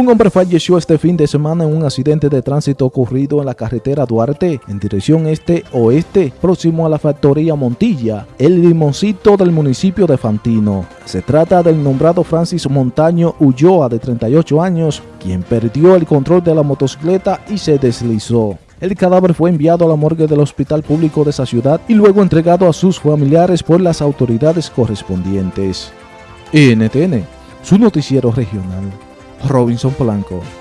Un hombre falleció este fin de semana en un accidente de tránsito ocurrido en la carretera Duarte, en dirección este-oeste, próximo a la factoría Montilla, el limoncito del municipio de Fantino. Se trata del nombrado Francis Montaño Ulloa, de 38 años, quien perdió el control de la motocicleta y se deslizó. El cadáver fue enviado a la morgue del hospital público de esa ciudad y luego entregado a sus familiares por las autoridades correspondientes. NTN, su noticiero regional. Robinson Polanco.